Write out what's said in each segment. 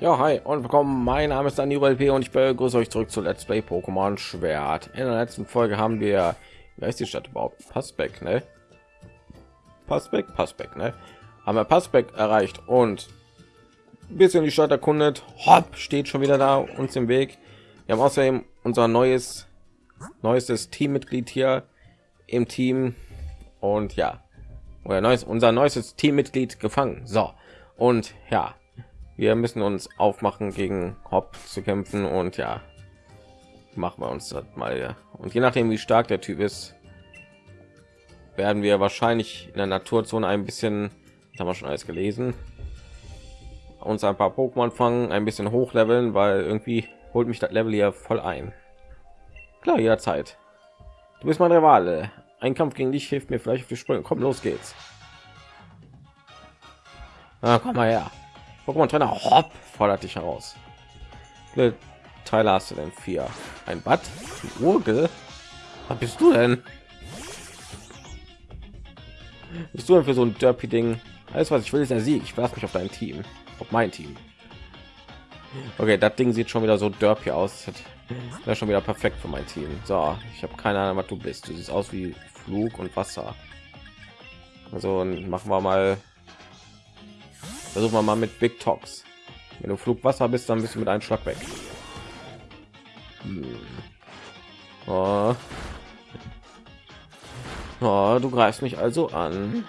Ja, hi und willkommen. Mein Name ist Dani LP und ich begrüße euch zurück zu Let's Play Pokémon Schwert. In der letzten Folge haben wir, wer ist die Stadt überhaupt? Passbeck, ne? Passbeck, Passbeck, ne? Haben wir Passbeck erreicht und ein bisschen die Stadt erkundet. Hopp, steht schon wieder da uns im Weg. Wir haben außerdem unser neues, neuestes Teammitglied hier im Team und ja, oder neues, unser neuestes Teammitglied gefangen. So und ja, wir müssen uns aufmachen gegen Hop zu kämpfen und ja machen wir uns das mal ja. und je nachdem wie stark der Typ ist werden wir wahrscheinlich in der Naturzone ein bisschen haben wir schon alles gelesen uns ein paar Pokémon fangen ein bisschen hochleveln weil irgendwie holt mich das Level hier voll ein. Klar jederzeit. Du bist mein Rivale. Ein Kampf gegen dich hilft mir vielleicht auf die Sprünge. Komm los geht's. Ah, komm mal her Pokémon Trainer Hopp fordert dich heraus. Wie Teile hast du denn? Vier. Ein Bad? Urgel? Was bist du denn? Bist du denn für so ein Derpy Ding? Alles was ich will ist der Sieg. Ich werfe mich auf dein Team, auf mein Team. Okay, das Ding sieht schon wieder so derpy aus. Wäre schon wieder perfekt für mein Team. So, ich habe keine Ahnung, was du bist. Du siehst aus wie Flug und Wasser. Also machen wir mal versuchen wir mal mit big talks wenn du flugwasser bist dann bist du mit einem schlag weg hm. oh. Oh, du greifst mich also an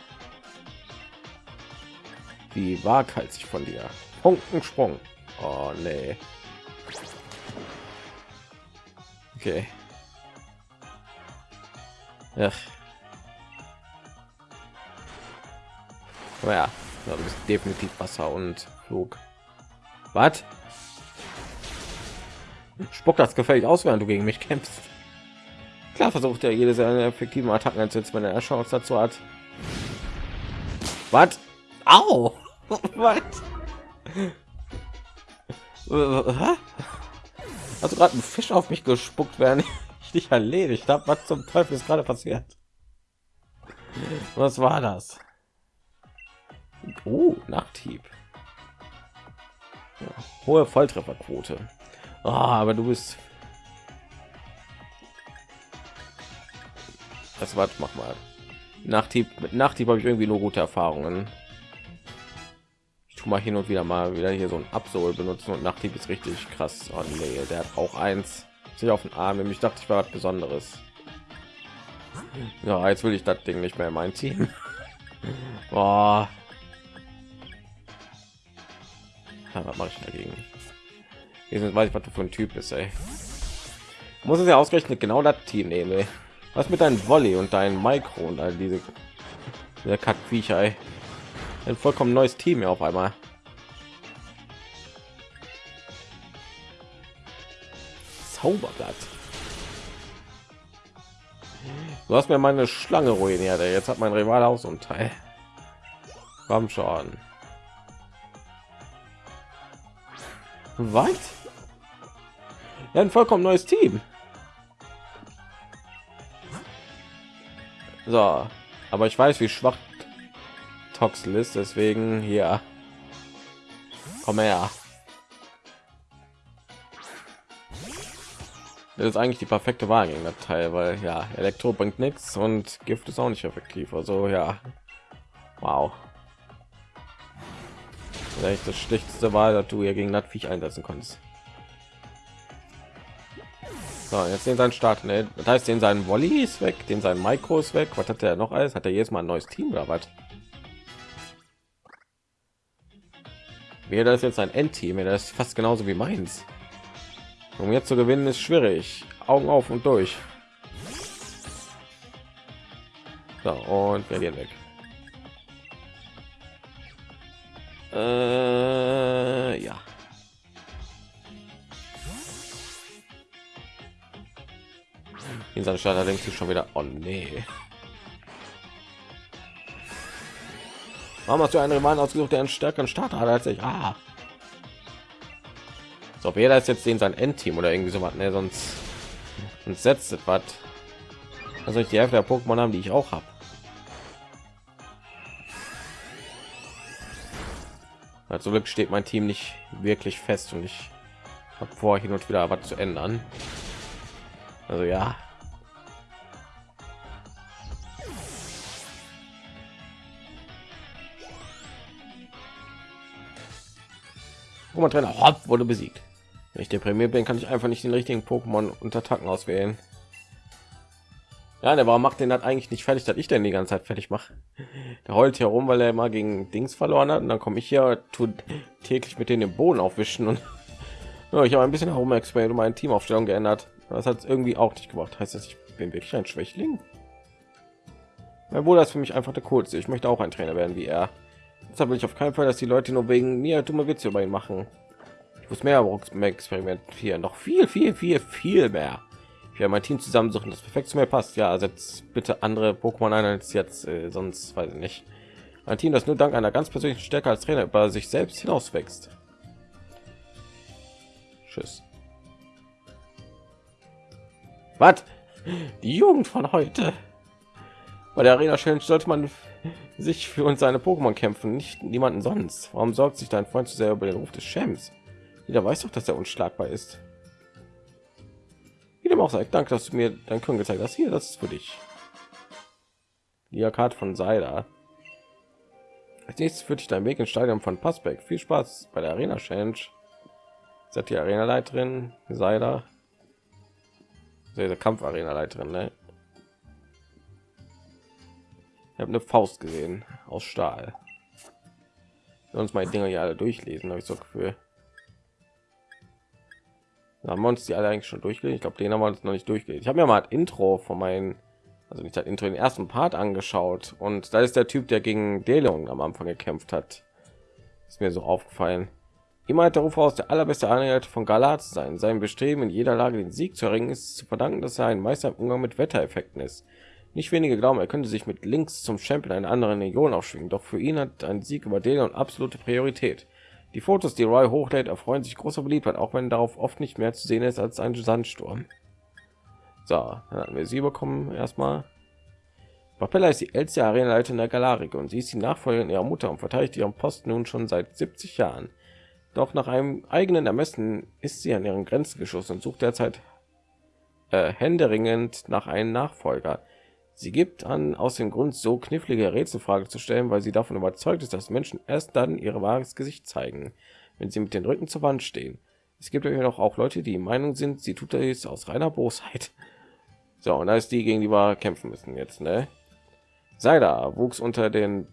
wie waghalsig von dir Punktensprung. Oh, nee. Okay. Ach. ja, ja, du bist definitiv Wasser und Flug. Was? Spuck das gefällig aus, während du gegen mich kämpfst. Klar versucht er jede seiner effektiven Attacken einzusetzen, wenn er Chance dazu hat. Was? Au! Was? Du gerade einen Fisch auf mich gespuckt, während ich dich erledigt habe? Was zum Teufel ist gerade passiert? Was war das? Oh, Nachthieb. Hohe Volltrefferquote. Oh, aber du bist. Das war mach mal. Nachthieb mit Nachthieb habe ich irgendwie nur gute Erfahrungen. Ich tue mal hin und wieder mal wieder hier so ein Absol benutzen und Nachthieb ist richtig krass. Oh, nee, der hat auch eins sich auf den Arm. Nämlich dachte ich war was Besonderes. Ja, jetzt will ich das Ding nicht mehr in mein Team. Oh, Ja, was mache ich dagegen? Jetzt weiß ich, was du für ein Typ ist, ey. Muss es ja ausgerechnet genau das Team nehmen, ey. Was mit deinem Volley und dein Mikro und all diese der Kackviecher, ey. Ein vollkommen neues Team hier auf einmal. Zauberblatt. Du hast mir meine Schlange ruiniert. Ey. Jetzt hat mein Rival auch so ein Teil. Komm schon. Was? Ja, ein vollkommen neues Team. So, aber ich weiß, wie schwach Toxel ist, deswegen hier. Komm her. Das ist eigentlich die perfekte Wahl gegen das Teil, weil ja, Elektro bringt nichts und Gift ist auch nicht effektiv. Also ja, wow vielleicht das schlechteste war, dass du hier gegen das einsetzen konntest. So, jetzt den sein Start. Ne? Das heißt, den seinen Volley ist weg, den sein Micro ist weg. Was hat er noch alles? Hat er jetzt mal ein neues Team oder was? Wäre das jetzt ein Endteam? Das ist fast genauso wie meins. Um jetzt zu gewinnen ist schwierig. Augen auf und durch. So, und wir gehen weg. Äh, ja. In seiner Stadt du schon wieder, oh nee. Warum hast du einen Mann ausgesucht, der einen stärkeren Start hat als ich? Ah. So, jeder ist jetzt den sein Endteam oder irgendwie so was, ne, sonst, sonst setzt was. Also ich die Hälfte der Pokémon haben, die ich auch habe. Also Glück steht mein Team nicht wirklich fest und ich habe vor, hin und wieder was zu ändern. Also ja. Pokémon Trainer Hopp wurde besiegt. Wenn ich deprimiert bin, kann ich einfach nicht den richtigen Pokémon unter Attacken auswählen. Ja, der warum macht den hat eigentlich nicht fertig, dass ich denn die ganze Zeit fertig mache. Der heult herum, weil er mal gegen Dings verloren hat und dann komme ich hier tut täglich mit denen den Boden aufwischen und ja, ich habe ein bisschen herum explained und meine Teamaufstellung geändert. Das hat irgendwie auch nicht gemacht. Heißt das, ich bin wirklich ein Schwächling? Mein Bruder ist für mich einfach der coolste. Ich möchte auch ein Trainer werden wie er. Deshalb will ich auf keinen Fall, dass die Leute nur wegen mir dumme Witze über ihn machen. Ich muss mehr experimentieren, noch viel, viel, viel, viel mehr. Werde mein Team zusammensuchen, das perfekt zu mir passt. Ja, setzt bitte andere Pokémon ein als jetzt, äh, sonst weiß ich nicht. Ein Team, das nur dank einer ganz persönlichen Stärke als Trainer über sich selbst hinaus wächst. Tschüss. Was? Die Jugend von heute. Bei der Arena Challenge sollte man sich für uns seine Pokémon kämpfen, nicht niemanden sonst. Warum sorgt sich dein Freund zu sehr über den Ruf des Champs? Jeder weiß doch, dass er unschlagbar ist. Auch sei, danke, dass du mir dein Können gezeigt hast. Hier, das ist für dich. Die Karte von Seida. Als nächstes führt dich dein Weg ins Stadion von Passbeck. Viel Spaß bei der Arena Challenge. Seid die Arena-Leiterin, Seida. Der Kampf-Arena-Leiterin, ne? Ich habe eine Faust gesehen aus Stahl. Sonst meine Dinger ja alle durchlesen, habe ich so Gefühl. Da haben wir uns die alle eigentlich schon durchgelesen. Ich glaube, den haben wir uns noch nicht durchgelesen. Ich habe mir mal ein Intro von meinen, also nicht das Intro, den ersten Part angeschaut. Und da ist der Typ, der gegen Deleon am Anfang gekämpft hat. Ist mir so aufgefallen. Immer hat der Ruf aus, der allerbeste Anhänger von Galat zu sein. Sein Bestreben in jeder Lage den Sieg zu erringen ist zu verdanken, dass er ein Meister im Umgang mit Wettereffekten ist. Nicht wenige glauben, er könnte sich mit links zum Champion einer anderen Region aufschwingen, doch für ihn hat ein Sieg über Deleon absolute Priorität. Die Fotos, die Roy hochlädt, erfreuen sich großer Beliebtheit, auch wenn darauf oft nicht mehr zu sehen ist als ein Sandsturm. So, dann hatten wir sie bekommen erstmal. Papella ist die älteste Arenaleiterin der Galarik und sie ist die Nachfolgerin ihrer Mutter und verteidigt ihren Posten nun schon seit 70 Jahren. Doch nach einem eigenen Ermessen ist sie an ihren Grenzen geschossen und sucht derzeit äh, händeringend nach einem Nachfolger. Sie gibt an, aus dem Grund so knifflige Rätselfrage zu stellen, weil sie davon überzeugt ist, dass Menschen erst dann ihr wahres Gesicht zeigen, wenn sie mit den Rücken zur Wand stehen. Es gibt ja noch auch Leute, die Meinung sind, sie tut das aus reiner Bosheit. So, und da ist die, gegen die wir kämpfen müssen jetzt, ne? Seida wuchs unter den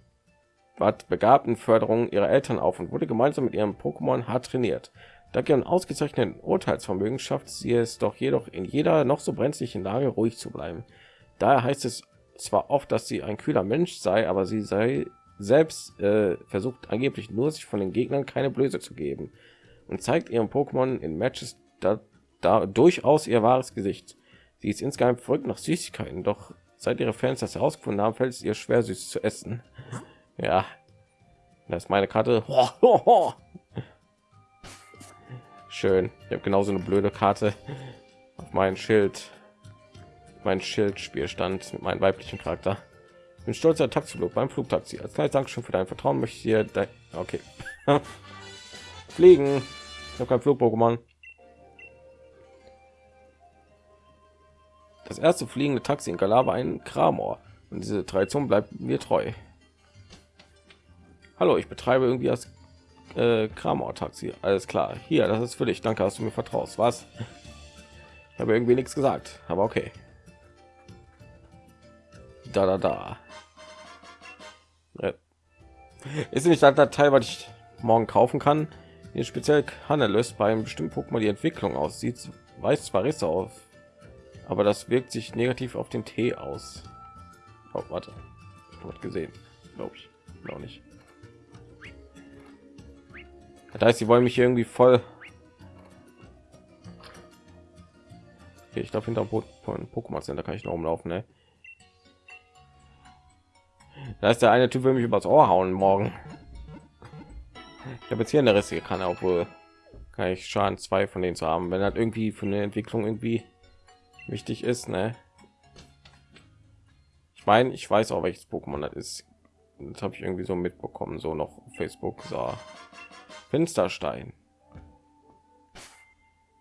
begabten Förderung ihrer Eltern auf und wurde gemeinsam mit ihrem Pokémon hart trainiert. Dank ihren ausgezeichneten Urteilsvermögen schafft sie es doch jedoch in jeder noch so brenzlichen Lage ruhig zu bleiben. Daher heißt es zwar oft, dass sie ein kühler Mensch sei, aber sie sei selbst äh, versucht angeblich nur sich von den Gegnern keine Blöße zu geben und zeigt ihrem Pokémon in Matches da, da durchaus ihr wahres Gesicht. Sie ist insgeheim verrückt nach Süßigkeiten, doch seit ihre Fans das herausgefunden haben, fällt es ihr schwer, süß zu essen. Ja, das ist meine Karte. Schön. Ich habe genauso eine blöde Karte auf mein Schild mein Schildspielstand mit meinem weiblichen Charakter. Ich bin stolzer Taxiflug beim Flugtaxi. Als kleines Dankeschön für dein Vertrauen möchte ich dir okay fliegen. Ich habe kein Flug-Pokémon. Das erste fliegende Taxi in Galaba ein Kramor und diese Tradition bleibt mir treu. Hallo, ich betreibe irgendwie das äh, Kramor-Taxi. Alles klar. Hier, das ist für dich. Danke, dass du mir vertraust. Was? Ich habe irgendwie nichts gesagt, aber okay da da da. Ist nicht das Teil was ich morgen kaufen kann. Hier speziell kann er löst beim bestimmten Pokémon die Entwicklung aussieht. Weiß zwar Risse auf aber das wirkt sich negativ auf den Tee aus. Oh, warte. Ich gesehen. Glaube ich. Auch nicht. Das heißt sie wollen mich irgendwie voll okay, ich glaube hinter Pokémon Center kann ich noch umlaufen ne? Da ist der eine Typ will mich übers Ohr hauen morgen. Ich habe jetzt hier eine rissige kann, obwohl kann ich Schaden zwei von denen zu haben, wenn halt irgendwie für eine Entwicklung irgendwie wichtig ist, ne? Ich meine, ich weiß auch welches Pokémon das ist. Das habe ich irgendwie so mitbekommen, so noch Facebook. So. Finsterstein.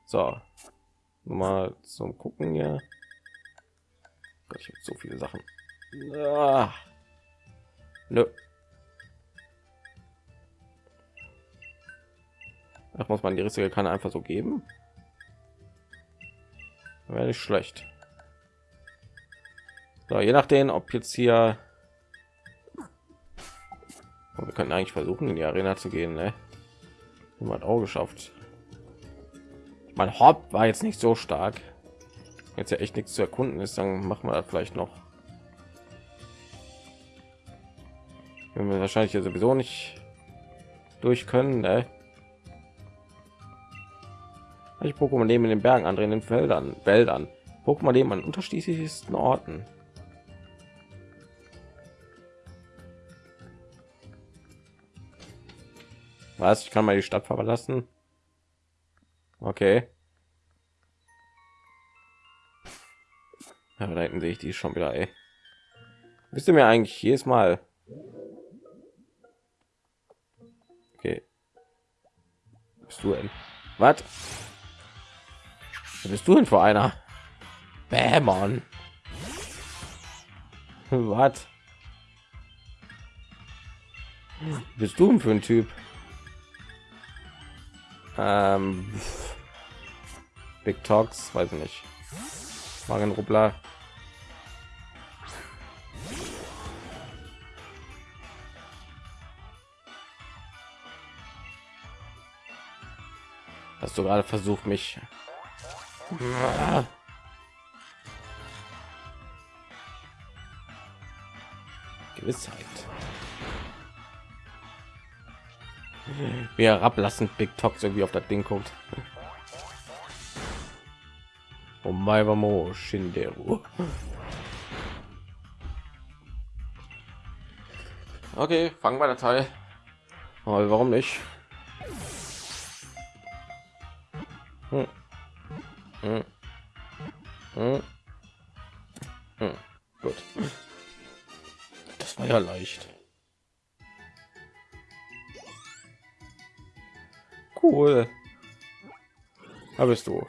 So, mal zum Gucken hier. Gott, ich habe so viele Sachen. Ah. Nö. Ach, muss man die rissige Kanne einfach so geben? Wäre nicht schlecht. So, je nachdem, ob jetzt hier wir könnten eigentlich versuchen in die arena zu gehen ne? hat auch geschafft mein hop war jetzt nicht so stark jetzt ja echt nichts zu erkunden ist dann machen wir das vielleicht noch wenn wir wahrscheinlich ja sowieso nicht durch können ne? ich Pokémon leben in den Bergen andere in den Feldern Wäldern Pokémon leben an unterschiedlichsten Orten Was? Ich kann mal die Stadt verlassen. Okay. Ja, da hinten sehe ich die schon wieder, ey. Wisst ihr mir eigentlich jedes Mal? Bist du denn? Was? Bist du denn für einer? Bämon. Was? Bist du denn für ein Typ? Ähm, Big Talks, weiß ich nicht. Magenrubbler. Hast du gerade versucht, mich Gewissheit. wie herablassend Big Tox irgendwie auf das Ding guckt. Oh Maivamo Shinderu. Okay, fangen wir der Teil. Warum nicht? Hm. Hm. Hm. Gut. Das war ja leicht. Cool. Da bist du.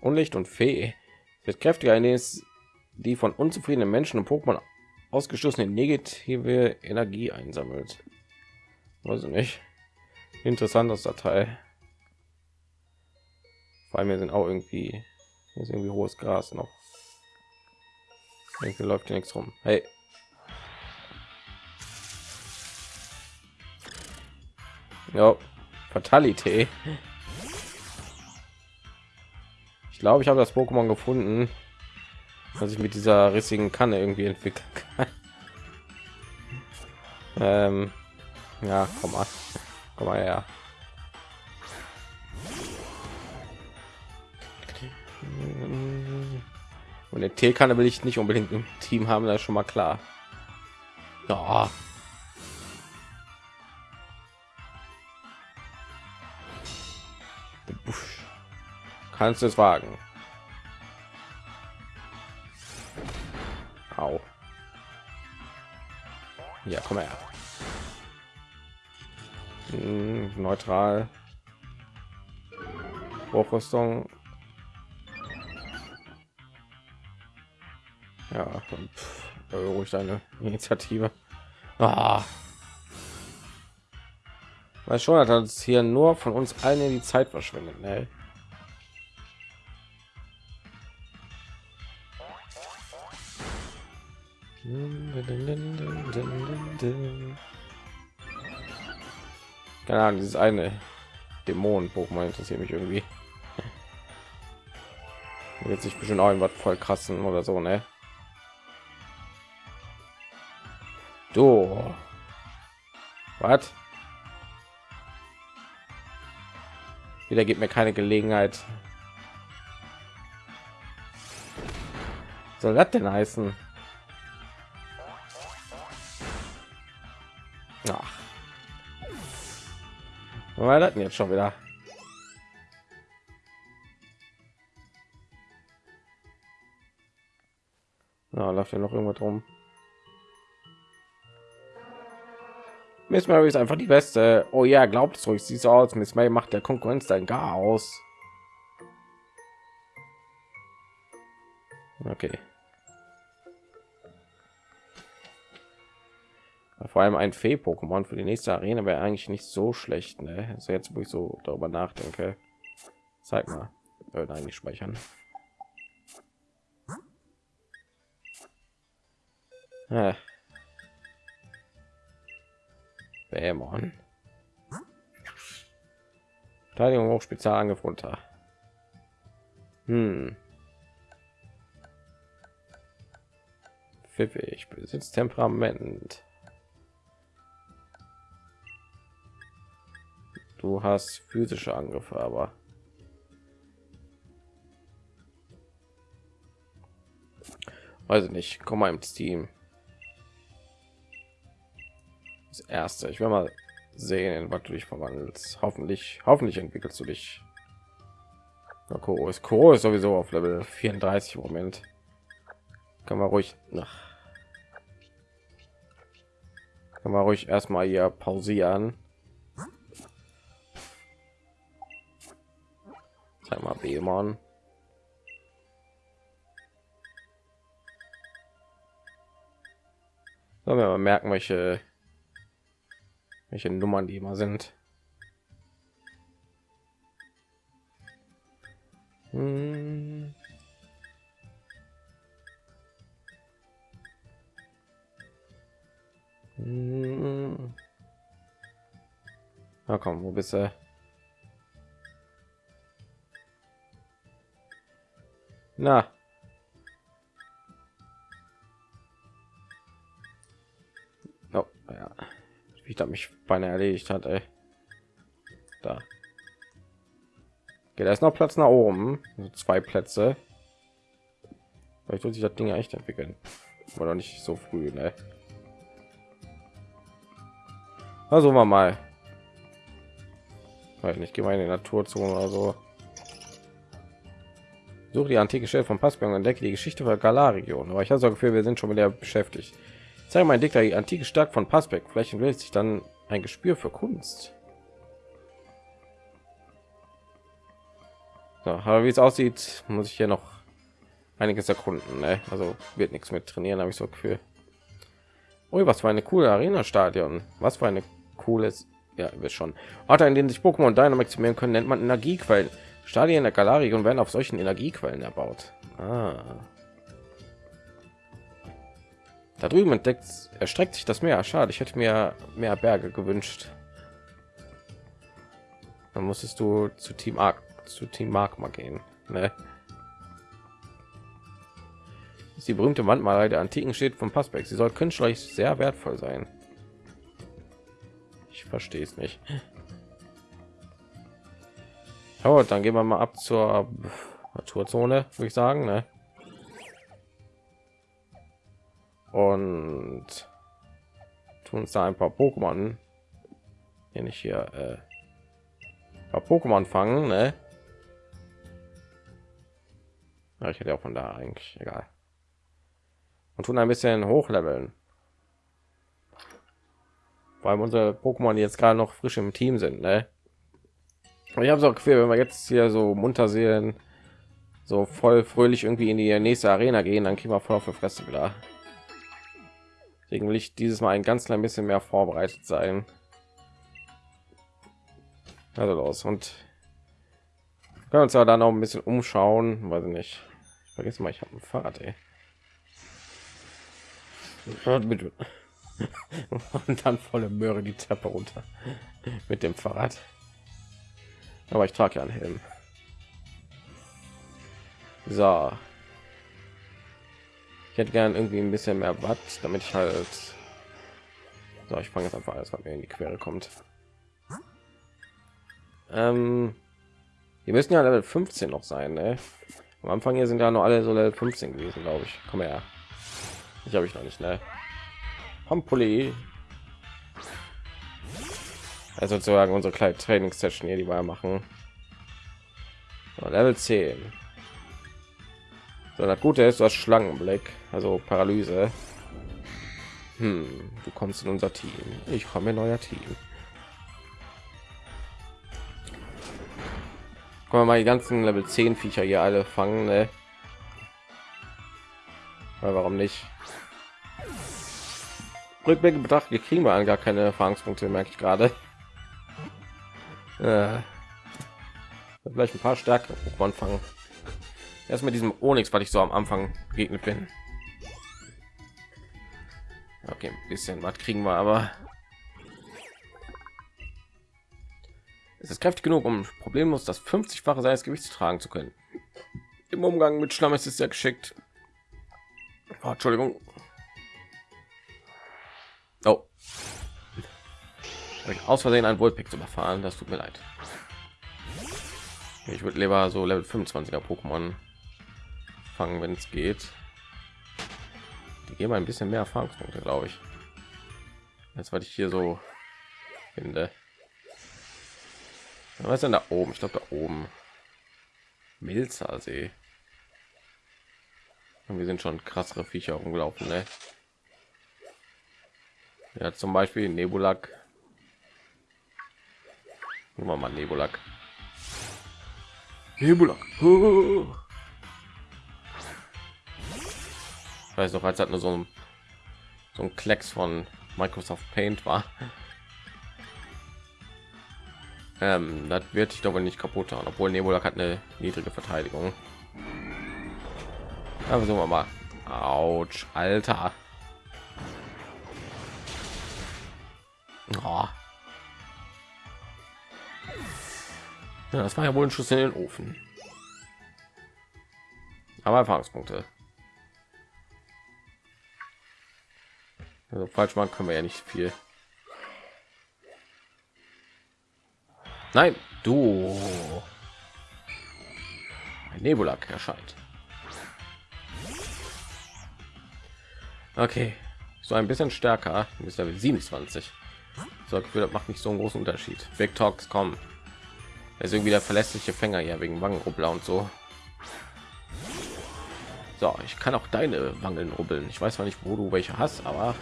Unlicht und Fee wird kräftiger, in es die von unzufriedenen Menschen und Pokémon ausgestoßene negative Energie einsammelt. Weiß ich nicht. Interessantes Datei. Vor allem sind auch irgendwie hier ist irgendwie hohes Gras noch. Irgendwie läuft nichts rum. Hey, Ja, Fatalität. Ich glaube, ich habe das Pokémon gefunden, was ich mit dieser rissigen Kanne irgendwie entwickeln kann. ähm, ja, komm mal, komm mal her. Und der T-Kanne will ich nicht unbedingt im Team haben, das ist schon mal klar. Ja. kannst es wagen. Au. Ja, komm her. Hm, neutral. Hochrüstung. Ja, ruhig deine Initiative. Ah. Weil schon hat uns hier nur von uns allen die Zeit verschwendet. Ne? Keine Ahnung, dieses eine Dämonen-Pokémon interessiert mich irgendwie. Wird sich bestimmt auch irgendwas voll krassen oder so, ne? Du. Was? Wieder gibt mir keine Gelegenheit. Soll das denn heißen? Ach. Was hatten jetzt schon wieder? Na, läuft ja noch irgendwas rum. Miss Mary ist einfach die beste. Oh ja, glaubt es ruhig, sieht so aus. Miss Mary macht der Konkurrenz dann gar aus. Okay. Vor allem ein Fee-Pokémon für die nächste Arena wäre eigentlich nicht so schlecht. Ne? Also jetzt, wo ich so darüber nachdenke. Zeig mal. Würde eigentlich speichern. Ah. Bämon. Verteidigung hoch, Spezialangriff runter. Hm. Pfiffig, besitzt Temperament. Du hast physische Angriffe, aber ich nicht. Komm mal ins Team. Erste. Ich will mal sehen, was du dich verwandelst. Hoffentlich, hoffentlich entwickelst du dich. Na, Koro ist Koro ist sowieso auf Level 34 im Moment. Kann man ruhig nach. Kann man ruhig erstmal hier pausieren. Sag mal, Bemon. Sollen wir merken, welche welche Nummern die immer sind. Hm. Hm. Na komm, wo bist du? Na. Oh, ja ich da mich beinahe erledigt hat ey. da geht erst noch platz nach oben also zwei plätze vielleicht wird sich das ding echt entwickeln oder nicht so früh ne? also mal mal weil nicht gehe mal in die naturzone oder so suche die antike Stelle von Passberg und entdecke die Geschichte der Galar-Region. Aber ich habe so Gefühl, wir sind schon wieder beschäftigt. Zeige mein Dicker die antike Stadt von Passbeck. Vielleicht entwickelt sich dann ein Gespür für Kunst. So, aber wie es aussieht, muss ich hier noch einiges erkunden. Ne? Also wird nichts mit trainieren, habe ich so Gefühl. Oh, was für eine coole Arena-Stadion. Was für eine cooles, ja, wird schon. Orte, in denen sich Pokémon Dynamaximieren können, nennt man Energiequellen. Stadien der Galarion werden auf solchen Energiequellen erbaut. Ah. Da drüben entdeckt erstreckt sich das Meer. Schade, ich hätte mir mehr Berge gewünscht. Dann musstest du zu Team Arc, zu Team Magma gehen. Ne? ist die berühmte Wandmalerei der antiken steht vom Passbeck. Sie soll künstlerisch sehr wertvoll sein. Ich verstehe es nicht. Oh, dann gehen wir mal ab zur Naturzone, würde ich sagen. Ne? Und tun uns da ein paar Pokémon hier nicht hier äh, Pokémon fangen, ne? Ja, ich hätte auch von da eigentlich egal und tun ein bisschen hochleveln. Allem unsere Pokémon jetzt gerade noch frisch im Team sind, ne? Ich habe so Gefühl, wenn wir jetzt hier so munter sehen, so voll fröhlich irgendwie in die nächste Arena gehen, dann kriegen wir voll auf die Fresse wieder. Deswegen will ich dieses Mal ein ganz klein bisschen mehr vorbereitet sein. Also los und können uns ja dann auch ein bisschen umschauen, weiß ich nicht. Ich vergesse mal, ich habe ein Fahrrad, ey. und dann volle Möhre die Treppe runter mit dem Fahrrad. Aber ich trage ja einen Helm. So, ich hätte gern irgendwie ein bisschen mehr Watt, damit ich halt so, ich fange jetzt einfach alles, was mir in die Quere kommt. Ähm, wir müssen ja Level 15 noch sein, ne? Am Anfang hier sind ja noch alle so Level 15 gewesen, glaube ich. Komm her. Ich habe ich noch nicht, ne? Pampuli. Also sozusagen unsere kleine Trainingssession hier, die wir machen. So, Level 10. Das Gute ist, das Schlangenblick, also Paralyse. Hm, du kommst in unser Team. Ich komme in euer Team. Können wir mal die ganzen Level 10 Viecher hier alle fangen, ne? Weil warum nicht? Rückblick betrachtet, kriegen wir gar keine Erfahrungspunkte, merke ich gerade. Äh, vielleicht ein paar stärkere Pokémon fangen. Erst mit diesem Onyx, was ich so am Anfang begegnet bin. Okay, ein bisschen was kriegen wir, aber es ist kräftig genug, um problemlos das 50-fache seines Gewichts tragen zu können. Im Umgang mit Schlamm ist es sehr geschickt. Oh, Entschuldigung. Oh. Aus Versehen ein Wohlpick zu überfahren. Das tut mir leid. Ich würde lieber so Level 25er Pokémon fangen, wenn es geht. Die geben ein bisschen mehr Erfahrungspunkte, glaube ich. Jetzt, was ich hier so finde. Was ist denn da oben? Ich glaube, da oben. Milzer See. Und wir sind schon krassere Viecher rumgelaufen, ne? Ja, zum Beispiel Nebulak. Nehmen wir mal Nebulak. Nebulak. Ich weiß noch, als hat nur so ein, so ein Klecks von Microsoft Paint war. Ähm, das wird ich glaube nicht kaputt haben, obwohl Nebulak hat eine niedrige Verteidigung. Aber so mal. Autsch, Alter. Oh. Ja, das war ja wohl ein Schuss in den Ofen. Aber Erfahrungspunkte. Also falsch machen können wir ja nicht viel. Nein, du. Ein Nebulak erscheint. Okay, so ein bisschen stärker. Ist Level 27. So das macht nicht so einen großen Unterschied. Big Talks kommen. Er ist irgendwie der verlässliche Fänger ja wegen Wangenrubbler und so. So, ich kann auch deine Wangen rubbeln. Ich weiß zwar nicht, wo du welche hast, aber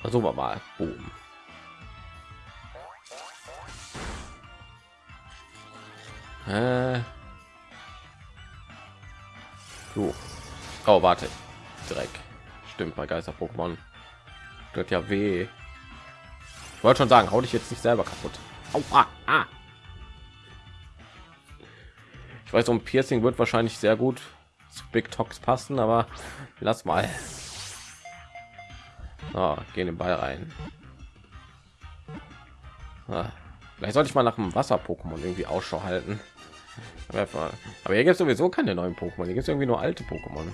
versuchen wir mal. Boom. Äh. So. Oh, warte. Dreck. Stimmt, bei Geister Pokémon. Tut ja weh. Ich wollte schon sagen, hau dich jetzt nicht selber kaputt. Au, ah, ah. Ich weiß, um Piercing wird wahrscheinlich sehr gut zu Big Tox passen, aber lass mal. Oh, gehen den Ball rein. Ah, vielleicht sollte ich mal nach dem Wasser-Pokémon irgendwie Ausschau halten. Aber hier gibt es sowieso keine neuen Pokémon. Hier gibt es irgendwie nur alte Pokémon.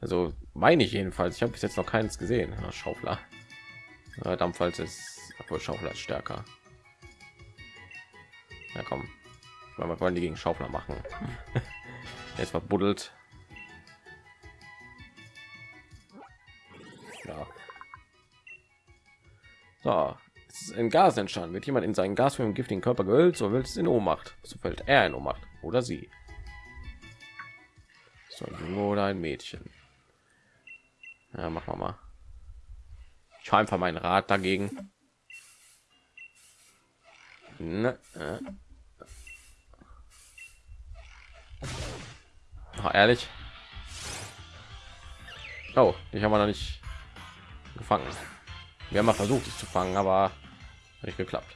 Also meine ich jedenfalls. Ich habe bis jetzt noch keins gesehen. Ja, Schaufler. Ja, Dampfwalz ist obwohl Schaufler ist stärker. Ja komm. Wir wollen die gegen Schaufler machen. Jetzt verbuddelt. Ja. So, in Gas entstanden. Wird jemand in seinen Gas für den giftigen Körper gehüllt, so wird es in Ohnmacht. So fällt er in Ohnmacht oder sie. So ein Junge oder ein Mädchen. Ja, machen wir mal. Ich habe einfach mein Rad dagegen. Ne, äh. Ach, ehrlich. Oh, ich habe noch nicht gefangen. Wir haben mal versucht, dich zu fangen, aber nicht geklappt.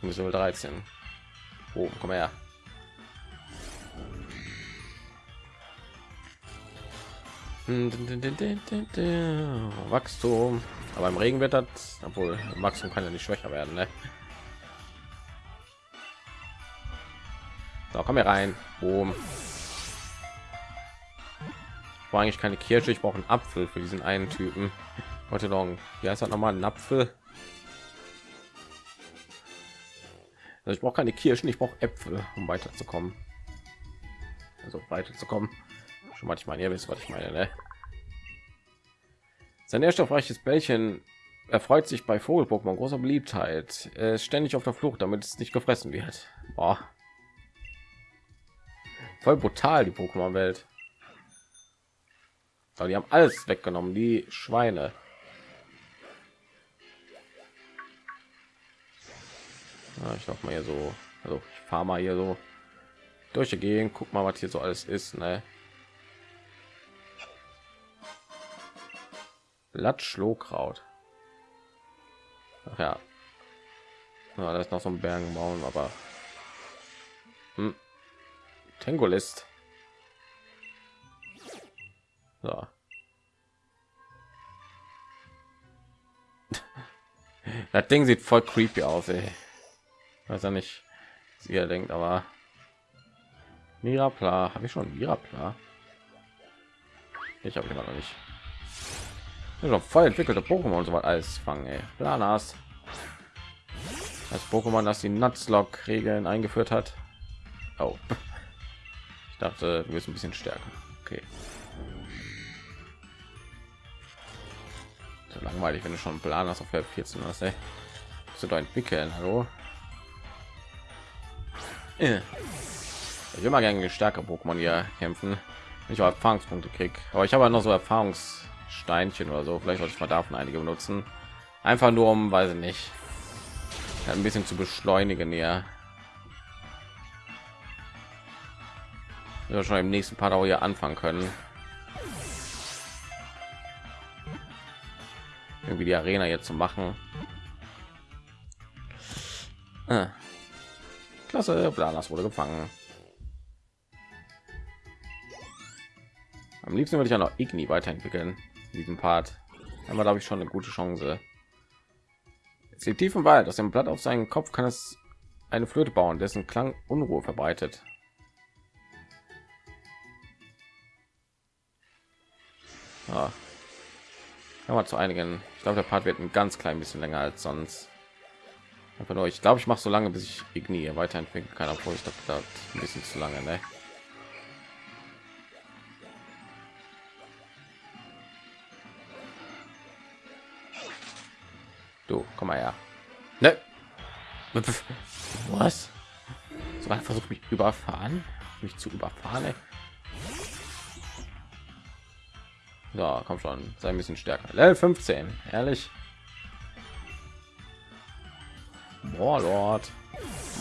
Müssen 13. Oh, komm her. Wachstum. Aber im Regen wird das, obwohl Wachstum kann ja nicht schwächer werden. Ne? So, komm hier rein. Boom. War eigentlich keine Kirsche. Ich brauche einen Apfel für diesen einen Typen. Heute noch, wie heißt das nochmal? Ein Apfel. Also ich brauche keine Kirschen, ich brauche Äpfel, um weiterzukommen. Also weiterzukommen. Schon mal, ich meine, ihr wisst, was ich meine, ne? Sein nährstoffreiches Bällchen erfreut sich bei Vogel-Pokémon großer Beliebtheit. Er ist ständig auf der Flucht, damit es nicht gefressen wird. Boah. Voll brutal die Pokémon Welt. Aber die haben alles weggenommen, die Schweine. Ja, ich glaube mal hier so, also ich fahre mal hier so durch die Gegend, guck mal, was hier so alles ist, ne? Blatt Schlohkraut. Ach ja. ja, da ist noch so ein Bergenbaum, aber hm. Tengolist. So. das Ding sieht voll creepy aus, ey. Weiß ja nicht, was ihr denkt, aber Mirapla, habe ich schon Mirapla? Ich habe immer noch nicht. Ja, voll entwickelte Pokémon so alles fangen, ey. Planas. Das Pokémon, das die Nutzlock-Regeln eingeführt hat. Oh. Ich dachte, du bist ein bisschen stärker. Okay. So langweilig, wenn du schon einen Plan hast auf der 14 hast, ey. Musst du da entwickeln, hallo? Äh. Ich will mal gerne stärker Pokémon hier kämpfen. Ich habe Erfahrungspunkte krieg, aber ich habe halt noch so Erfahrungssteinchen oder so. Vielleicht sollte ich mal davon einige benutzen. Einfach nur um, weiß ich nicht, ein bisschen zu beschleunigen. Ja, wir schon im nächsten Part auch hier anfangen können. Irgendwie die Arena jetzt zu machen. Ah. Klasse, Blanas wurde gefangen. Am liebsten würde ich ja noch Igni weiterentwickeln. Diesen Part. Aber da habe ich schon eine gute Chance. Es liegt tief im Wald. Aus dem Blatt auf seinen Kopf kann es eine Flöte bauen, dessen Klang Unruhe verbreitet. Ja. Aber zu einigen. Ich glaube, der Part wird ein ganz klein bisschen länger als sonst. Einfach nur, ich glaube, ich mache so lange, bis ich Igni weiterentwickeln kann, obwohl ich glaube, ein bisschen zu lange, ne? Du, komm mal her. Ne? Was? So versucht mich überfahren, mich zu überfahren. Ey. So, komm schon, sei ein bisschen stärker. Level 15, ehrlich. Mordort.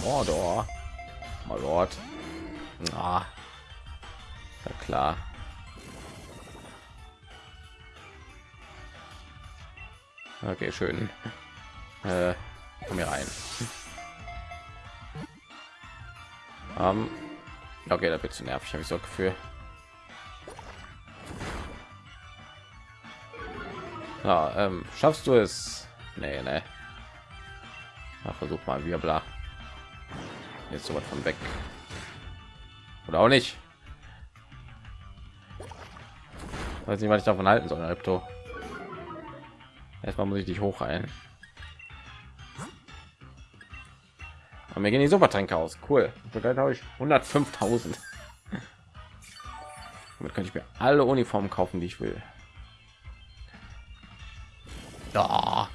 Mordor. Mordor. Ah. Ja klar. Okay, schön. Äh, komm hier rein. Um, okay, da wird zu nervig, habe ich so Gefühl. Ja, ähm, schaffst du es? Nee, nee. Na, versuch mal wir bla. Jetzt so was von weg. Oder auch nicht. Weiß nicht, was ich davon halten soll, Alpto. Erstmal muss ich dich hochheilen. Und mir gehen die Supertränke aus. Cool. Vielleicht habe ich 105.000. Damit könnte ich mir alle Uniformen kaufen, die ich will. Ja.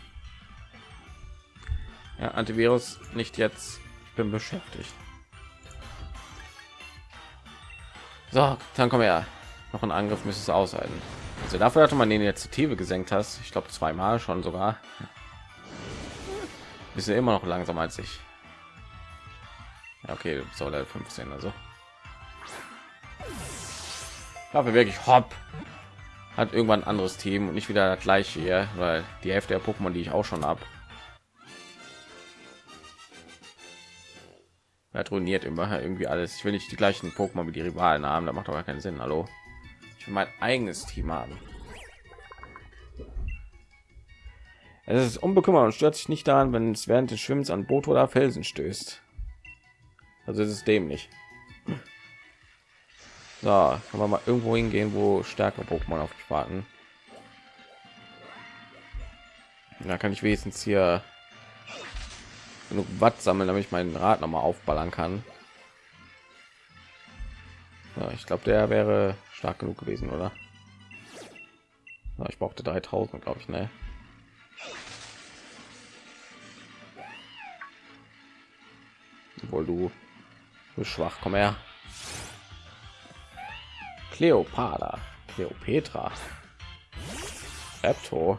ja, Antivirus nicht jetzt. Ich bin beschäftigt. So, dann komm her. Noch ein Angriff müsste es aushalten. Also dafür hatte man den Initiative gesenkt hast. Ich glaube zweimal schon sogar. Bist ja immer noch langsamer als ich. Ja, okay, soll er 15 also. Dafür wirklich hopp hat irgendwann ein anderes Team und nicht wieder das gleiche hier, weil die Hälfte der Pokémon, die ich auch schon habe, er ruiniert immer irgendwie alles. Ich will nicht die gleichen Pokémon wie die Rivalen haben, da macht aber keinen Sinn. Hallo, ich will mein eigenes Team haben. Es ist unbekümmert und stört sich nicht daran, wenn es während des Schwimmens an Boot oder Felsen stößt. Also es ist dämlich. So, kann man mal irgendwo hingehen, wo stärkere Pokémon auf mich warten. Da kann ich wenigstens hier genug Watt sammeln, damit ich meinen Rad noch mal aufballern kann. Ja, ich glaube, der wäre stark genug gewesen, oder? Ja, ich brauchte 3000, glaube ich, ne? Obwohl du, du schwach, komm her. Cleopatra, Cleopatra, Repto.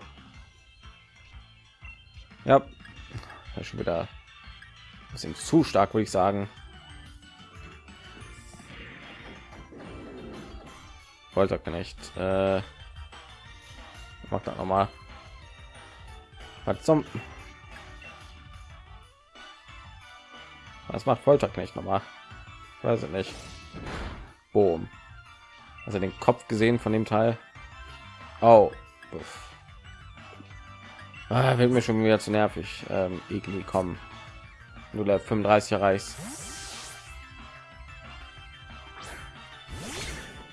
Ja, das schon wieder ein bisschen zu stark, würde ich sagen. Folterknecht. Äh, macht das noch mal. Was zum? Was macht Folterknecht noch mal? Weiß ich nicht. Boom. Also den Kopf gesehen von dem Teil. Oh. Ah, wird mir schon wieder zu nervig. Ähm, irgendwie kommen. Du 35 erreichst.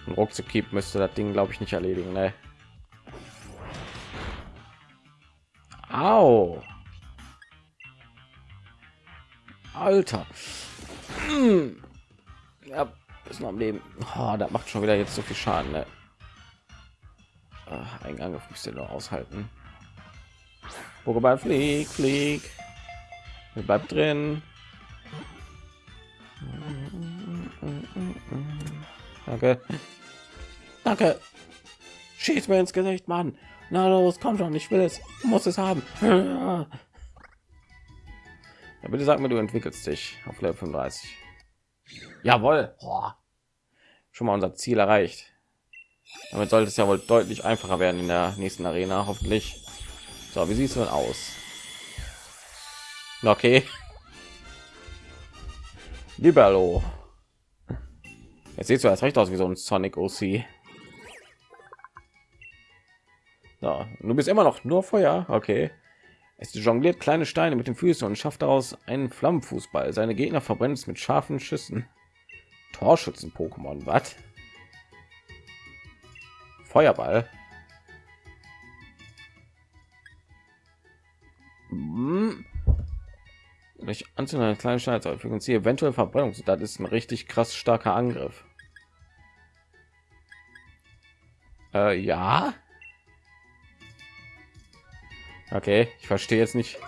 Ein Ruckzuck müsste das Ding, glaube ich, nicht erledigen. Ne? Au. Alter. Hm. Ja, ist noch am Leben. Oh, das macht schon wieder jetzt so viel Schaden. Ne? Ach, einen Angriff müsst ihr noch aushalten. Pokéball flieg, flieg. Bleibt drin. Danke. Danke. Schieß mir ins Gesicht, Mann. Na los, komm schon, ich will es. Du musst es haben. Ja, bitte sag mir, du entwickelst dich auf Level 35. Jawohl. Boah. Schon mal unser Ziel erreicht. Damit sollte es ja wohl deutlich einfacher werden in der nächsten Arena, hoffentlich. So, wie sieht es denn aus? Okay. Libero. Jetzt sieht du das recht aus wie so ein Sonic OC. Ja, du bist immer noch nur Feuer. Okay. Es jongliert kleine Steine mit den Füßen und schafft daraus einen Flammenfußball. Seine Gegner verbrennen es mit scharfen Schüssen. Torschützen-Pokémon, was? Feuerball. Hm. Durch Anzünden einer kleinen Steine fügen sie eventuell Verbrennung. Das ist ein richtig krass starker Angriff. Äh, ja. Okay, ich verstehe jetzt nicht,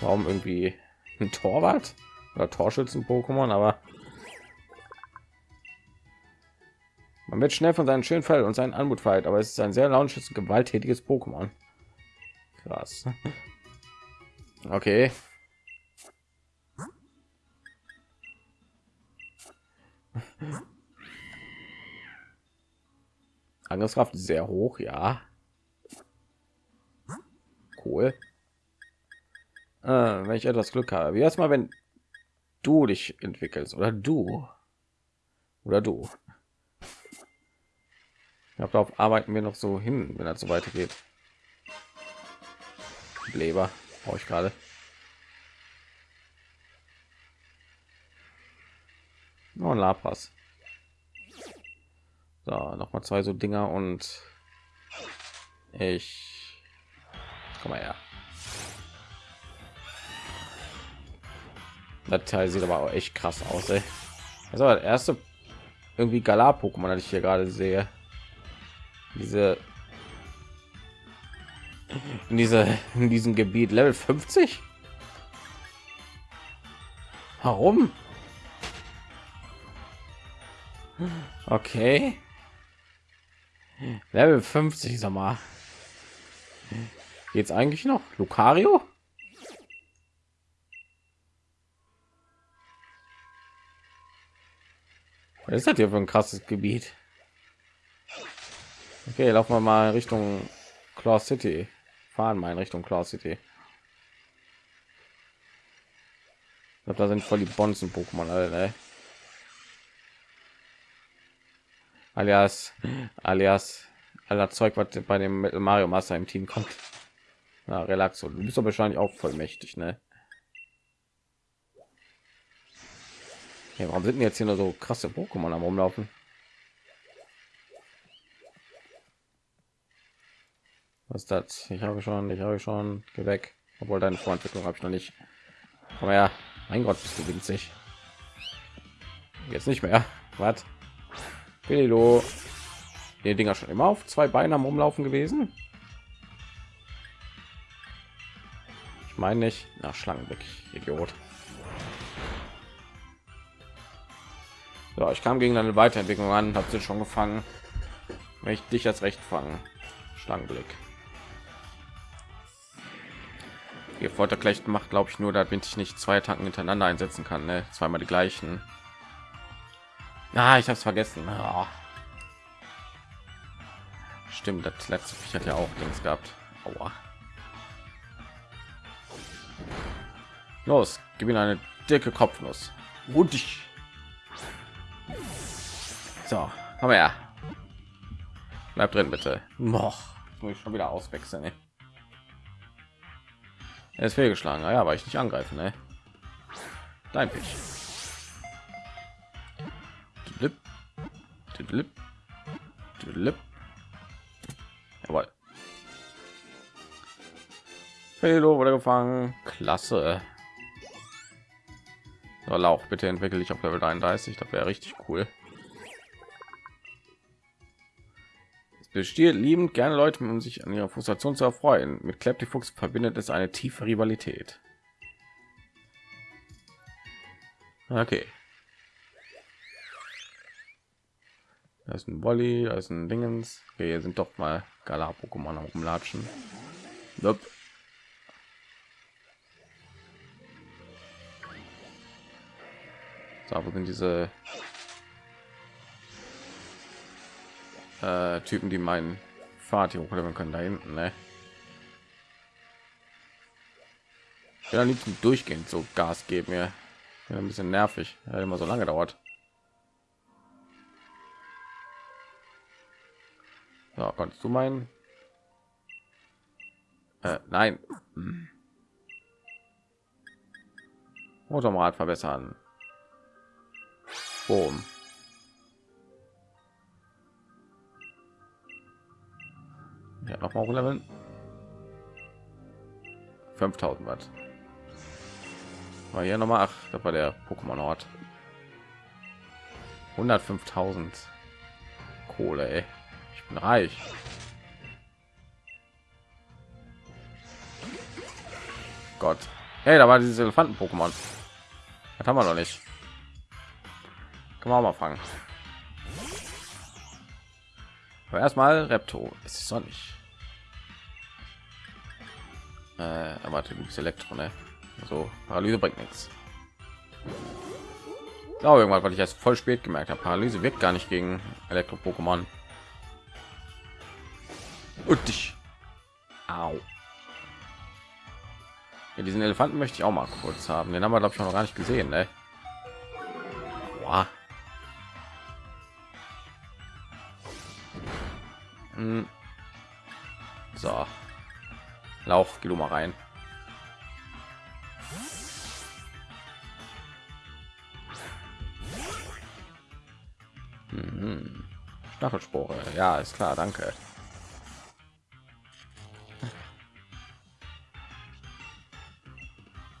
warum irgendwie ein Torwart oder Torschützen-Pokémon, aber man wird schnell von seinen schönen Fell und seinen Anmut verhält, aber es ist ein sehr launisches, gewalttätiges Pokémon. Krass. Okay. Angriffskraft sehr hoch, ja. Cool. Äh, wenn ich etwas Glück habe. Wie erstmal, wenn du dich entwickelst oder du oder du. Ja, darauf arbeiten wir noch so hin, wenn das so weitergeht. Leber brauche ich gerade. Nur ein Lapras. So, noch mal zwei so Dinger und ich komm mal her. Das Teil sieht aber auch echt krass aus. Ey. Das war das erste irgendwie Galar-Pokémon, das ich hier gerade sehe. Diese in diese in diesem Gebiet Level 50. Warum? Okay. Level 50, sag mal. Geht's eigentlich noch? Lucario? Was ist das hier für ein krasses Gebiet? Okay, laufen wir mal Richtung Claw City. Fahren mal in Richtung Claw City. Ich glaube, da sind voll die Bonzen Pokémon alle, ne? alias alias aller Zeug, was bei dem Mario Master im Team kommt. Na, Relaxo, du bist doch wahrscheinlich auch voll mächtig, ne? Ja, warum sind jetzt hier nur so krasse Pokémon am rumlaufen? Was ist das? Ich habe schon, ich habe schon, geh weg. Obwohl deine Vorentwicklung habe ich noch nicht. Aber ja, mein Gott, bist du winzig. Jetzt nicht mehr. Was? Pedilo. Die Dinger schon immer auf zwei Beinen am Umlaufen gewesen. Ich meine nicht nach Schlangen weg, Idiot. Ja, ich kam gegen eine Weiterentwicklung an, habe sie schon gefangen. Wenn ich dich als recht fangen. Schlangenblick. Ihr Folterklecht macht, glaube ich, nur, damit ich nicht zwei Tanken hintereinander einsetzen kann. Ne? Zweimal die gleichen. Ah, ich habe es vergessen. Ah. Stimmt, das letzte Viech hat ja auch links gehabt. Aua. Los, gib ihm eine dicke Kopfnuss. Und ich. So, komm her. Bleib drin, bitte. Noch muss ich schon wieder auswechseln. Ey. Er ist fehlgeschlagen. Ah ja, aber ich nicht angreifen. Ne? Dein Pitch. Jawohl. Felo wurde gefangen. Klasse. So, Lauch, bitte entwickle ich auf Level 33. Das wäre richtig cool. Besteht liebend gerne Leute, um sich an ihrer Frustration zu erfreuen. Mit Fuchs verbindet es eine tiefe Rivalität. Okay. Da ist ein Wolli, da ist ein Dingens. Okay, hier sind doch mal Gala-Pokémon rumlatschen. Nope. So, wo sind diese äh, Typen, die meinen Fahrt hier hochleveln können da hinten, ne? Ja, liebsten durchgehend so Gas geben mir. Ja, ein bisschen nervig, ja, immer so lange dauert. So, kannst du meinen? Äh, nein. Hm. Motorrad verbessern. Boom. Ja, noch mal leveln. 5000 Watt. War hier noch mal ach, das war der Pokémon Ort. 105.000 Kohle, ey. Ich bin reich. Gott. Hey, da war dieses Elefanten-Pokémon. Das haben wir noch nicht. Kann man mal fangen. Aber erstmal Repto. Es ist sonnig. Äh, warte, du bist Elektro, ne? Also Paralyse bringt nichts. Glaube irgendwann, weil ich erst voll spät gemerkt habe. Paralyse wirkt gar nicht gegen Elektro-Pokémon. Und dich. Au. Ja, diesen Elefanten möchte ich auch mal kurz haben. Den haben wir glaube ich noch gar nicht gesehen, ne? Boah. Hm. So. Lauch, geh du mal rein. Mhm. Stachelspore. Ja, ist klar, danke.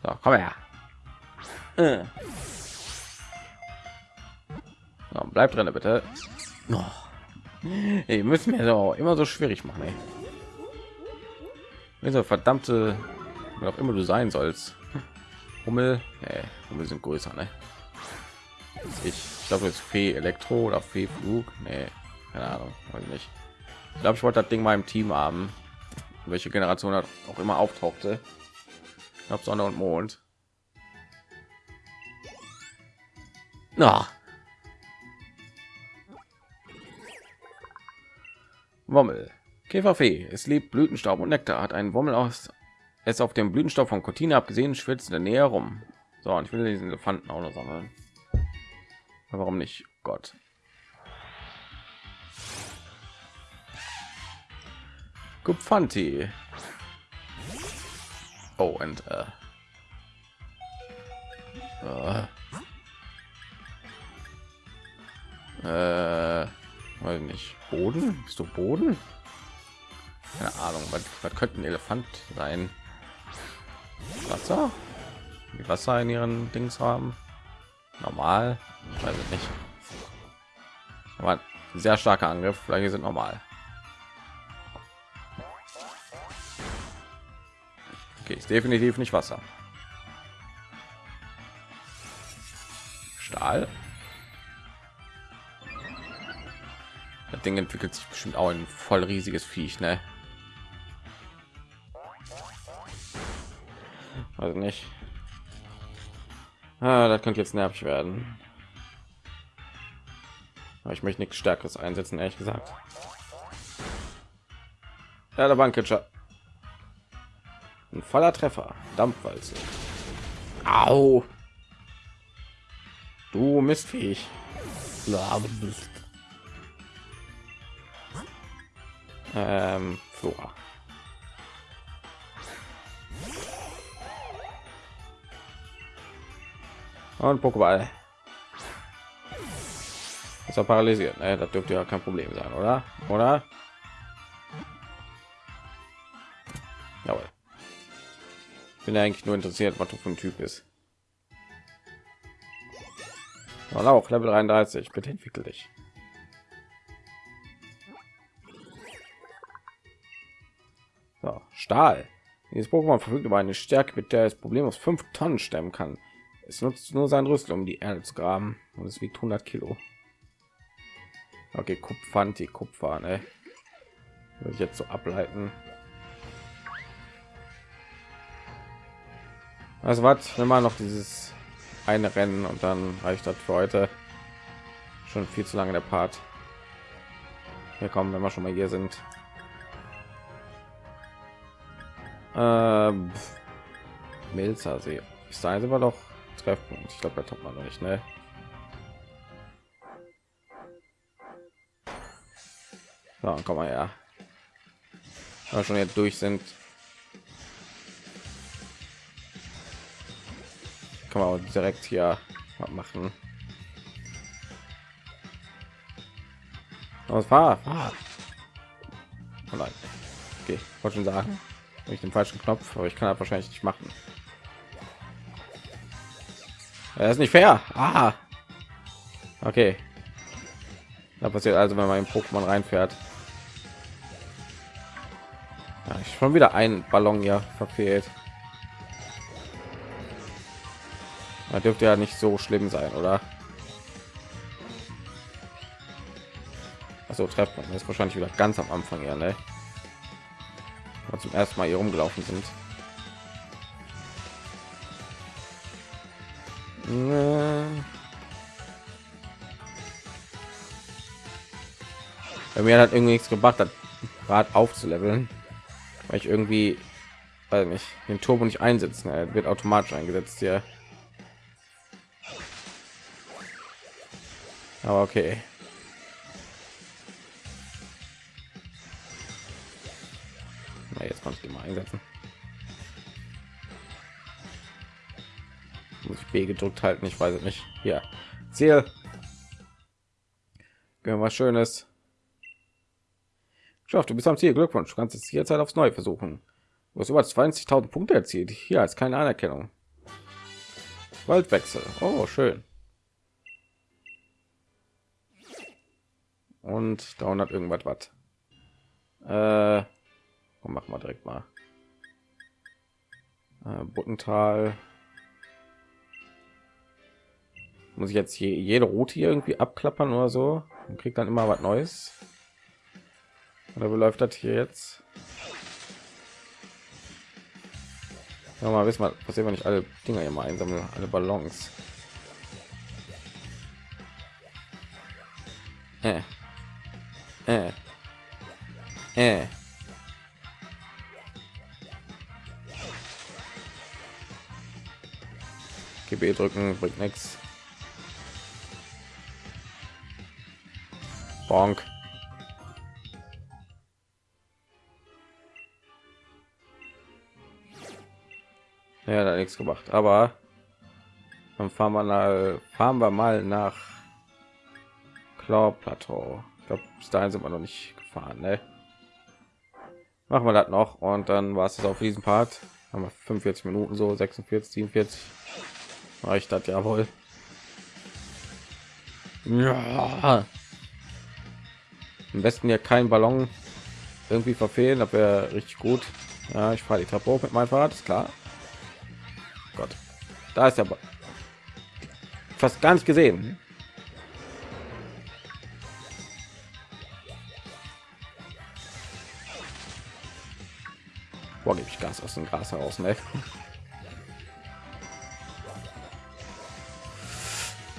So, komm her. Äh. So, bleib drin, bitte. Oh. Ey, müssen wir so immer so schwierig machen. Ey. Also verdammte, wer auch immer du sein sollst. Hummel, nee, Hummel sind größer, ne? Ich, ich glaube, es Fee Elektro oder Fee Flug. Nee, keine Ahnung, weiß nicht. Ich glaube, ich wollte das Ding mal im Team haben. Welche Generation hat auch immer auftauchte. Ich glaube, Sonne und Mond. Na, Wommel. Käferfee. Es liebt Blütenstaub und Nektar. Hat einen Wommel aus es auf dem Blütenstaub von Cortina abgesehen, schwitzt in der Nähe rum. So, und ich will diesen Elefanten auch noch sammeln. Warum nicht? Gott. Gupfanti. Oh, und äh, äh, äh weil nicht boden bist du boden keine ahnung was, was könnten elefant sein? Wasser? Die wasser in ihren dings haben? Normal? Ich weiß es nicht. Aber sehr starker angriff vielleicht sind normal. Okay ist definitiv nicht wasser. Stahl? Ding entwickelt sich bestimmt auch ein voll riesiges Viech, ne? Also nicht. Ah, das könnte jetzt nervig werden. Aber ich möchte nichts Stärkeres einsetzen, ehrlich gesagt. Ja, der Banketscher. Ein voller Treffer. Dampfwalze. Au. Du Mistviech. Ähm, Flora. Und Pokéball. Ist er paralysiert? Ne? Das dürfte ja kein Problem sein, oder? Oder? Jawohl. Bin eigentlich nur interessiert, was du für ein Typ ist. Und auch Level 33. Bitte entwickel dich. So, Stahl. Dieses Pokémon verfügt über eine Stärke, mit der es problemlos 5 Tonnen stemmen kann. Es nutzt nur sein Rüssel, um die Erde zu graben. Und es wiegt 100 Kilo. Okay, Kupfanti, Kupfer, ne? Würde ich jetzt so ableiten. Also was, wenn man noch dieses eine Rennen und dann reicht das für heute. Schon viel zu lange der Part. Hier kommen, wenn wir schon mal hier sind. Ähm, Milzer See. Ist da sind wir doch Treffpunkt. Ich glaube, da tut man noch nicht, ne? So, komm mal her. Wir schon jetzt durch sind, kann man auch direkt hier machen. Was war? Oh nein. Okay, wollte schon sagen, ich den falschen Knopf, aber ich kann das wahrscheinlich nicht machen. Das ist nicht fair. Ah. Okay. Da passiert also, wenn man in Pokémon reinfährt. Ja, ich schon wieder ein Ballon ja verfehlt. Da dürfte ja nicht so schlimm sein, oder? Also trefft man ist wahrscheinlich wieder ganz am Anfang ja, ne? Und zum ersten Mal hier rumgelaufen sind. Bei mir hat irgendwie nichts gebracht, das Rad aufzuleveln, weil ich irgendwie, weil mich den Turbo nicht einsetzen. Er wird automatisch eingesetzt hier. Aber okay. Jetzt konnte ich mal einsetzen. Muss ich B gedrückt halten, ich weiß es nicht. Ja, Ziel. Gehen was Schönes. Schafft, du bist am Ziel. Glückwunsch. Du kannst es jederzeit aufs Neue versuchen. Du hast über 20.000 Punkte erzielt. Hier als keine Anerkennung. Waldwechsel. Oh, schön. Und da hat irgendwas was. Äh, machen wir direkt mal. Äh, Buttental. Muss ich jetzt jede Route hier irgendwie abklappern oder so? Und kriegt dann immer was Neues. Oder wie läuft das hier jetzt? Ja, mal wissen, was wenn ich alle Dinger hier mal einsammle, alle Ballons. Äh. Äh. Äh. GB drücken bringt nichts. Bonk. Ja, da nichts gemacht, aber dann fahren wir mal, fahren wir mal nach Claw Plateau. Ich glaube, bis dahin sind wir noch nicht gefahren, ne? Machen wir das noch und dann war es auf diesem Part. Haben wir 45 Minuten so 46, 47. Reicht das ja wohl. Ja. Am besten ja keinen Ballon irgendwie verfehlen, aber wäre richtig gut. Ja, ich fahre die Treppe hoch mit meinem Fahrrad, ist klar. Gott, da ist aber fast gar nicht gesehen. wo gebe ich Gas aus dem Gras heraus, ne?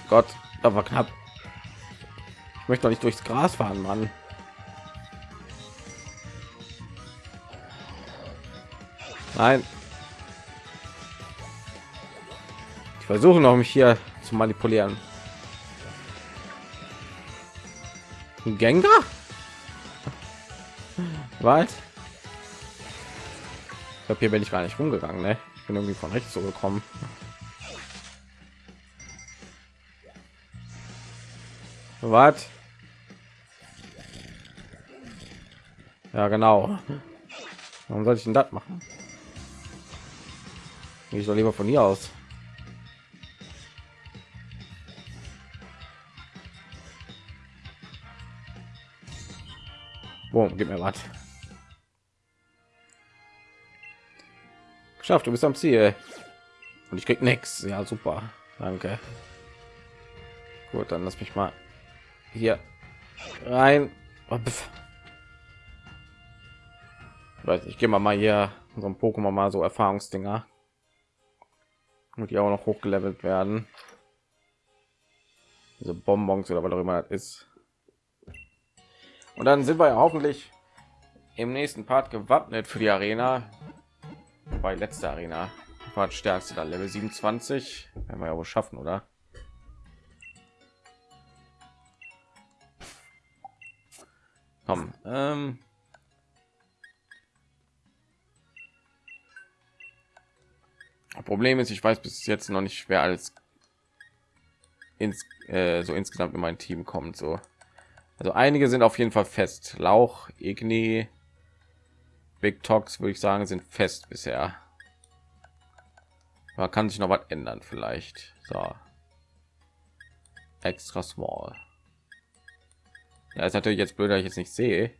Gott, aber knapp. Ich möchte doch nicht durchs Gras fahren, Mann. Nein. Ich versuche noch mich hier zu manipulieren. Gengar? Was? Ich glaube, hier bin ich gar nicht rumgegangen, ne? Ich bin irgendwie von rechts so gekommen. Was? Ja, genau. Warum soll ich denn das machen? Ich soll lieber von hier aus. Boom, gib mir was. Geschafft, du bist am Ziel. Und ich krieg nichts. Ja, super. Danke. Gut, dann lass mich mal hier rein. Oh, ich gehe mal mal hier so ein Pokémon mal so Erfahrungsdinger und die auch noch hochgelevelt werden. Diese Bonbons oder was auch immer das ist. Und dann sind wir ja hoffentlich im nächsten Part gewappnet für die Arena. Bei letzter Arena war stärkste da Level 27. Werden wir ja wohl schaffen, oder? Komm, ähm Problem ist, ich weiß bis jetzt noch nicht, wer alles ins, äh, so insgesamt in mein Team kommt. So, also einige sind auf jeden Fall fest. Lauch, Igni, Big Tox würde ich sagen, sind fest bisher. Man kann sich noch was ändern, vielleicht. So, extra small. Ja, ist natürlich jetzt blöd, dass ich jetzt nicht sehe.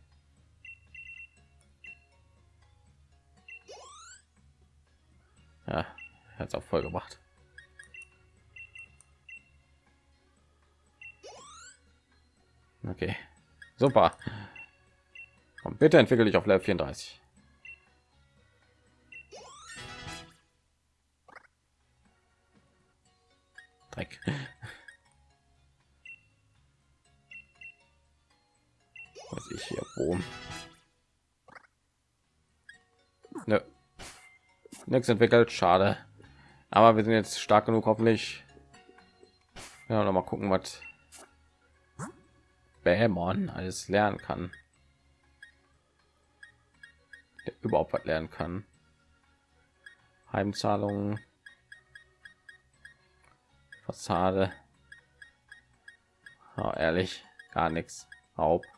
Ja, hat es auch voll gemacht. Okay, super. Und bitte entwickle dich auf Level 34. Dreck. Was ich hier wo? Ne. Nichts entwickelt, schade aber wir sind jetzt stark genug hoffentlich ja noch mal gucken was Bämon alles lernen kann Der überhaupt was lernen kann heimzahlungen fassade oh, ehrlich gar nichts Haupt.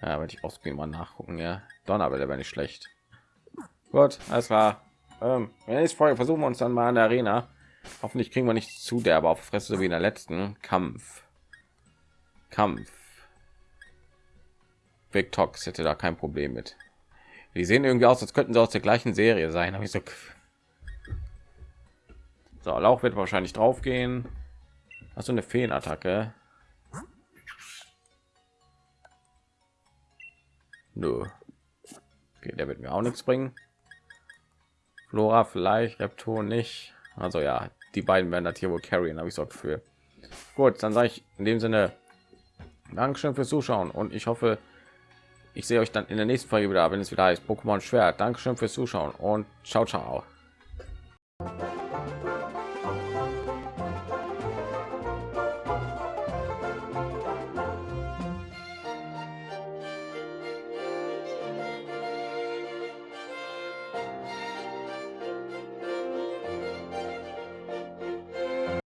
Ja, wenn ich ausgehen mal nachgucken, ja. Donnerwelle wäre nicht schlecht. Gut, alles klar. Ähm, nächste Folge versuchen wir uns dann mal an der Arena. Hoffentlich kriegen wir nicht zu derbe auf Fresse wie in der letzten Kampf. Kampf. Big Tox hätte da kein Problem mit. Die sehen irgendwie aus, als könnten sie aus der gleichen Serie sein. Habe ich so. So, Lauch wird wahrscheinlich drauf gehen. Hast du eine Feenattacke? Nö. Okay, der wird mir auch nichts bringen. Flora vielleicht, Reptor nicht. Also ja, die beiden werden das hier wohl carryen, habe ich so für. Gut, dann sage ich in dem Sinne Dankeschön fürs Zuschauen und ich hoffe, ich sehe euch dann in der nächsten Folge wieder, wenn es wieder heißt Pokémon Schwert. Dankeschön fürs Zuschauen und ciao, ciao.